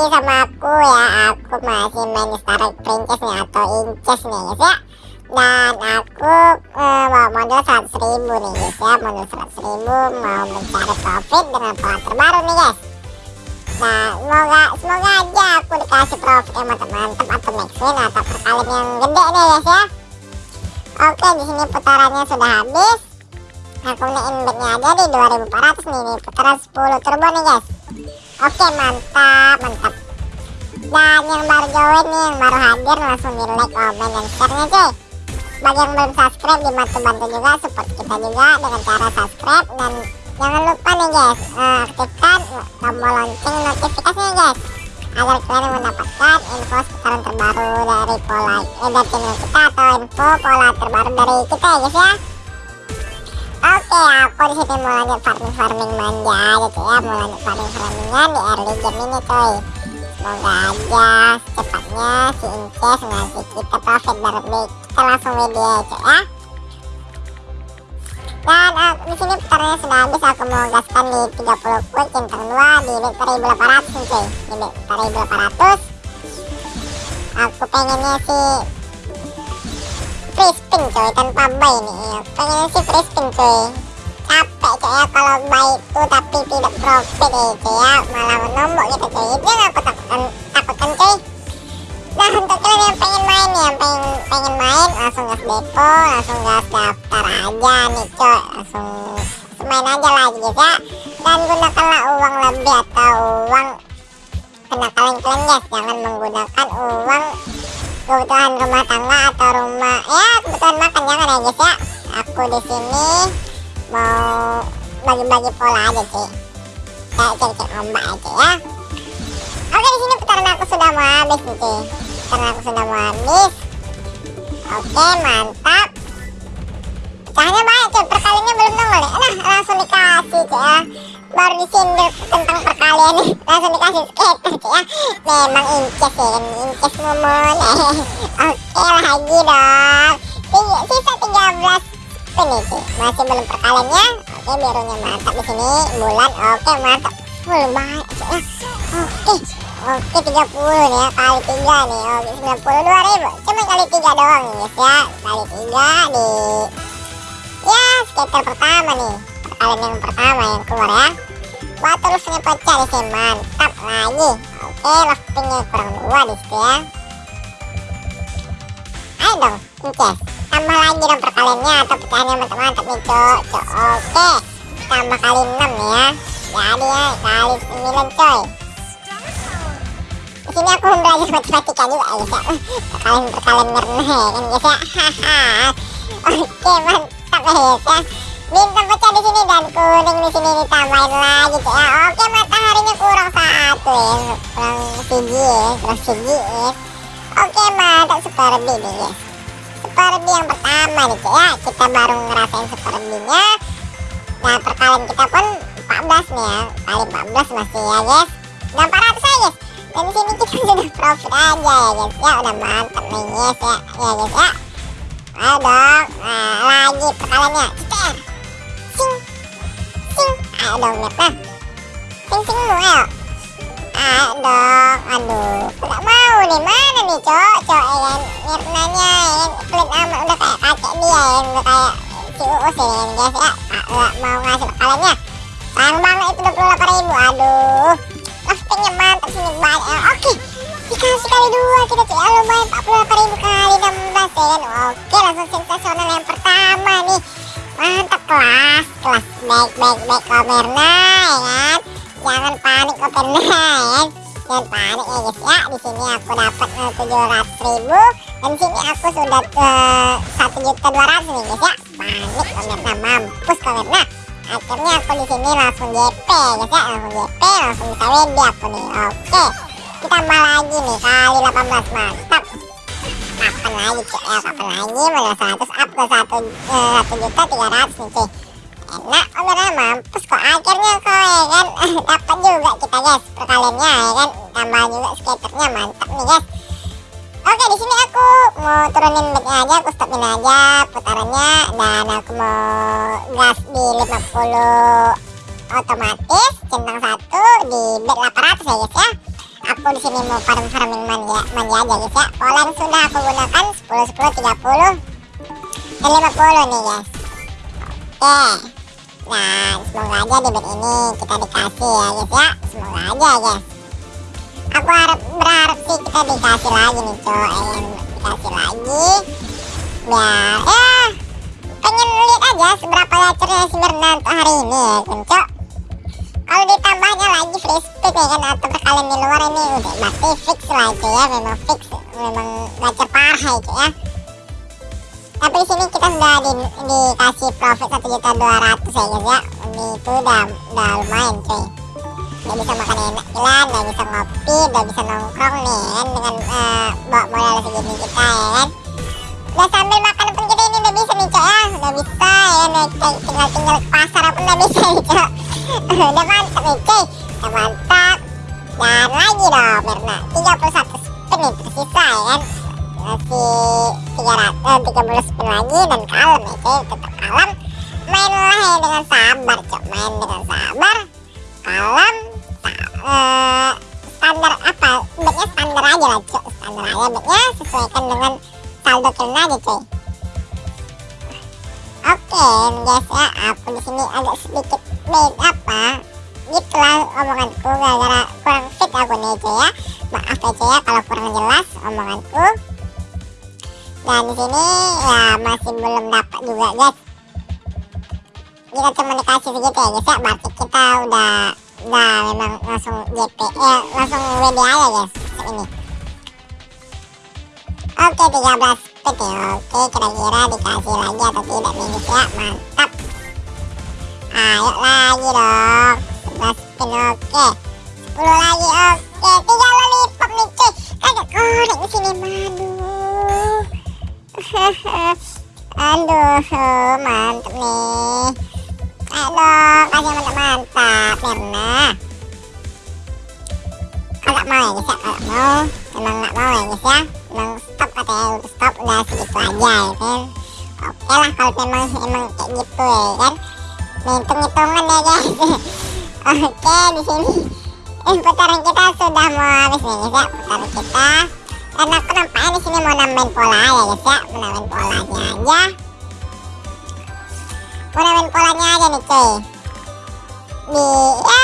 lagi sama aku ya. Aku masih main Star Princess nih atau Inches nih guys ya. Dan aku uh, mau modal 100 ribu nih guys ya. Modal 100 ribu mau mencari profit dengan pola terbaru nih guys. Nah semoga semoga aja aku dikasih profit yang mantap-mantap atau max win atau perkalian yang gede nih guys ya. Oke di sini putarannya sudah habis. Aku naik bednya aja di 2400 nih, nih putaran 10 turbo nih guys. Oke mantap mantap Dan yang baru join nih yang baru hadir langsung di like komen dan share nya cuy. Bagi yang belum subscribe dibantu-bantu juga support kita juga dengan cara subscribe. Dan jangan lupa nih guys uh, aktifkan tombol lonceng notifikasinya guys Agar kalian mendapatkan info seputaran terbaru dari pola eh, dari channel kita atau info pola terbaru dari kita ya guys ya. Oke, aku di sini mau lanjut farming farming manja gitu ya, mau lanjut farming farmingnya di early game ini coy. Semoga aja secepatnya si Inces ngasih kita profit berlebih. Kita langsung video coy ya. Dan uh, di sini putarnya sudah habis, aku mau gaskan di 30 quick centang 2 di bet 1800 nih coy. Di bet 1800. Aku pengennya sih free spin coy tanpa buy nih ya. pengen sih free spin coy capek coy ya kalau buy itu tapi tidak profit ya coy ya malah nombok main langsung gas depo langsung gas daftar aja nih coy langsung main aja lagi guys ya. Dan gunakanlah uang lebih atau uang kena kalian-kalian guys. Jangan menggunakan uang kebutuhan rumah tangga atau rumah ya kebutuhan makan. Jangan ya guys ya. Aku di sini mau bagi-bagi pola aja sih kayak cek-cek ombak aja ya. Oke di sini putaran aku sudah mau habis nih cuy putaran aku sudah mau habis oke mantap. Pecahannya banyak cuy perkaliannya belum nongol nih nah langsung dikasih cuy ya. Baru disindir tentang perkalian nih langsung dikasih skater cuy ya. Memang inces ya. Kan inces momon oke lagi dong. Sisa 13 spin nih cuy masih belum perkaliannya. Oke birunya mantap di sini. Bulan oke mantap. Full banget cuy ya. Oke oke 30 nih ya kali 3 nih. Oke 92 ribu. Cuma kali 3 doang nih guys ya. Kali 3 di ya skater pertama nih. Perkalian yang pertama yang keluar ya. Batu rusnya pecah di sini mantap lagi. Oke loftingnya kurang dua di situ ya. Ayo dong Inces. Tambah lagi dong perkaliannya atau pecahannya mantap-mantap nih cok cok. Oke tambah kali 6 ya. Jadi ya kali 9 coy di sini aku belajar matematika juga ya perkalian perkalian ngerna ya kan guys ya oke mantap ya guys ya bintang pecah di sini dan kuning di sini ditambahin lagi ya. Oke mataharinya kurang satu ya. Kurang segi ya. Kurang segi ya. Oke mantap. Super B nih guys super B yang pertama nih ya. Kita baru ngerasain super B nya nah perkalian kita pun 14 nih ya. Kali 14 masih ya guys. Dan 400 aja guys dan di sini kita sudah profit aja ya guys. Ya udah mantap nih guys ya. Ya guys ya. Ayo dong. Nah lagi perkaliannya. Cecer sing sing. Ayo dong mirna sing sing lu ayo. Ayo dong. Aduh nggak mau nih? Mana nih cok? Cok ya kan? Mirnanya ya kan? Pelit udah kayak kakek dia ya udah kayak si uus ya kan guys ya. Nggak mau ngasih perkaliannya. Sayang banget itu 28 ribu. Aduh loftingnya mantap sini banyak ya. oke. Dikasih kali dua kita cek lumayan 48 ribu kali 16 ya kan? Oke langsung sensasional yang pertama nih. Mantap kelas kelas baik baik baik komerna ya kan? Jangan panik komerna ya kan? Jangan panik ya guys ya. Di sini aku dapat uh, 700 ribu dan sini aku sudah satu juta dua ratus nih guys ya. Panik komerna mampus komerna akhirnya aku di sini langsung JP ya langsung JP langsung bisa WD aku nih. Oke kita tambah lagi nih kali 18 mantap kapan lagi cek ya kapan lagi? Modal 100 up ke 1 uh, 1 juta 300 nih cuy. Enak beneran mampus kok akhirnya kok ya kan? Dapat juga kita guys perkaliannya ya kan? Tambah juga skaternya mantap nih guys di sini aku mau turunin bednya aja, aku stopin aja putarannya dan aku mau gas di 50 otomatis centang satu di bed 800 ya guys ya. aku di sini mau farm farming manja manja aja guys ya. Pola yang sudah aku gunakan 10 10 30 dan 50 nih guys. Oke. Nah semoga aja di bed ini kita dikasih ya guys ya. Semoga aja guys aku harap berharap sih kita dikasih lagi nih cowok yang dikasih lagi. Biar ya pengen lihat aja seberapa gacornya si untuk hari ini ya kan cok kalau ditambahnya lagi free spin ya kan atau perkalian di luar ini udah berarti fix lah itu ya. Memang fix memang gacor parah itu ya. Tapi di sini kita sudah di, dikasih profit satu juta dua ratus ya guys ya. Ini itu udah udah lumayan cuy udah bisa makan enak jalan udah bisa ngopi udah bisa nongkrong nih kan? Dengan uh, modal segini kita ya kan? Udah sambil makan pun kita ini udah bisa nih cok ya? Udah bisa ya udah tinggal tinggal pasar pun udah bisa nih cok. Udah mantap nih cuy. Udah mantap. Dan lagi dong Mirna 31 spin nih tersisa ya kan? Masih 300 30 spin lagi dan kalem ya cuy. Tetap kalem. Mainlah ya dengan sabar cok. Main dengan sabar kalem uh, standar apa? Bednya standar aja lah cok standar aja bednya sesuaikan dengan saldo kena aja cuy oke guys ya aku di sini agak sedikit bed apa? Gitulah omonganku gara-gara kurang fit aku nih cuy ya. Maaf ya cuy ya kalau kurang jelas omonganku. Dan di sini ya masih belum dapat juga guys. Kita cuma dikasih segitu ya guys ya berarti kita udah udah memang langsung JP ya langsung WD aja guys ini oke 13 spin ya oke kira-kira dikasih lagi atau tidak nih guys ya. Mantap. Ayo lagi dong. 11 spin oke. 10 lagi oke. Tiga lollipop nih cuy. Kagak korek di sini madu aduh mantap nih Mirna kagak mau ya guys ya kagak mau emang gak mau ya guys ya emang stop katanya stop udah segitu aja ya kan? Oke lah kalau memang emang kayak gitu ya kan? Hitung-hitungan ya guys. Oke di sini. Eh, putaran kita sudah mau habis nih guys ya putaran kita. Dan aku nampaknya di sini mau nambahin pola ya guys ya mau nambahin polanya aja. Mau nambahin polanya aja nih cuy di ya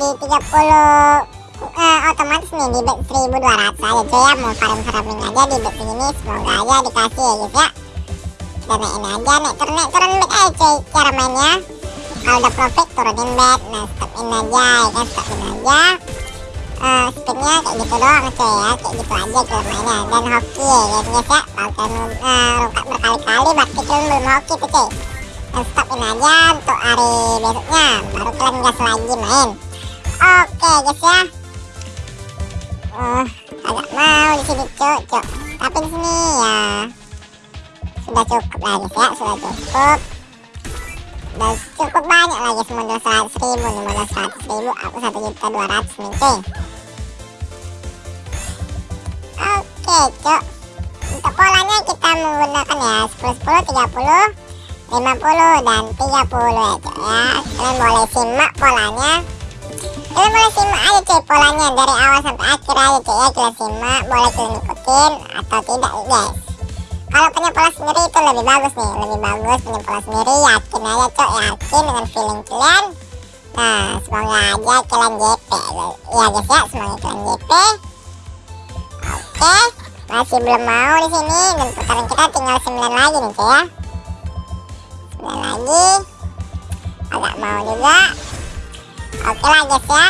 di 30 uh, otomatis nih di bet 1200 aja cuy ya. Mau farm farming aja di bet ini semoga aja dikasih ya guys ya. Dan naikin aja naik turun naik turun bet aja cuy cara mainnya. Kalau udah profit turunin bet nah stopin aja ya kan stopin aja. Uh, spinnya kayak gitu doang cuy ya. Kayak gitu aja cara mainnya. Dan hoki ya guys ya. Kalian uh, rungkat berkali-kali berarti belum hoki tuh cuy dan stopin aja untuk hari besoknya. Baru kalian gas lagi main. Oke guys ya. Uh, agak mau di sini cuk cuk. Tapi di sini ya. Sudah cukup lah guys ya. Sudah cukup. Dan cukup banyak lagi modal 100 ribu nih modal 100 ribu. Aku 1 juta 200 nih cuy. Oke cuk. Untuk polanya kita menggunakan ya 10 10 30 50 dan 30 ya cuy ya. Kalian boleh simak polanya. Kalian boleh simak aja cuy polanya. Dari awal sampai akhir aja cuy ya. Kalian simak boleh kalian ikutin atau tidak guys. Kalau punya pola sendiri itu lebih bagus nih. Lebih bagus punya pola sendiri. Yakin aja cuy. Yakin dengan feeling kalian. Nah semoga aja kalian JP ya guys ya. Semoga kalian JP oke. Masih belum mau di sini. Dan putaran kita tinggal 9 lagi nih cuy ya dan lagi. Agak mau juga. Oke lah guys ya.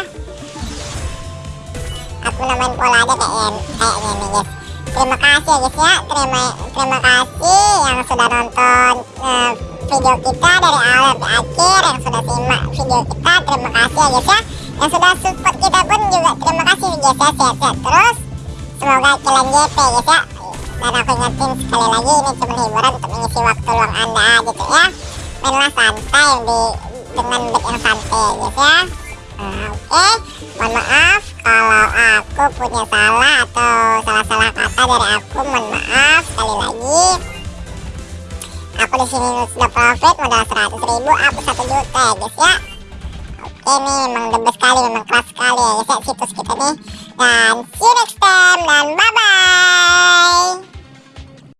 Aku namain pola aja kayaknya kayaknya nih guys terima kasih ya guys ya. Terima terima kasih yang sudah nonton uh, video kita dari awal sampai akhir yang sudah simak video kita. Terima kasih ya guys ya. Yang sudah support kita pun juga terima kasih guys ya. Sehat-sehat terus. Semoga kalian JP guys ya dan aku ingetin sekali lagi ini cuma hiburan untuk mengisi waktu luang anda gitu ya. Mainlah santai di dengan bet yang santai guys ya. Nah, oke. Okay. mohon maaf kalau aku punya salah atau salah-salah kata dari aku. Mohon maaf sekali lagi. Aku di sini sudah profit modal 100 ribu aku 1 juta ya guys ya. Oke nih memang the best sekali memang keras sekali ya guys ya situs kita nih. Dan see you next time dan bye bye.